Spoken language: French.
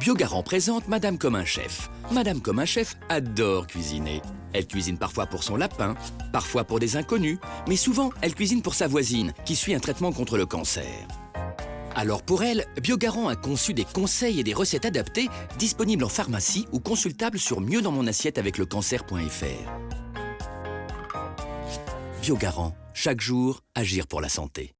Biogarant présente Madame comme un chef. Madame comme un chef adore cuisiner. Elle cuisine parfois pour son lapin, parfois pour des inconnus, mais souvent elle cuisine pour sa voisine qui suit un traitement contre le cancer. Alors pour elle, Biogarant a conçu des conseils et des recettes adaptées disponibles en pharmacie ou consultables sur mieux dans mon assiette avec le cancer.fr. Biogarant, chaque jour, agir pour la santé.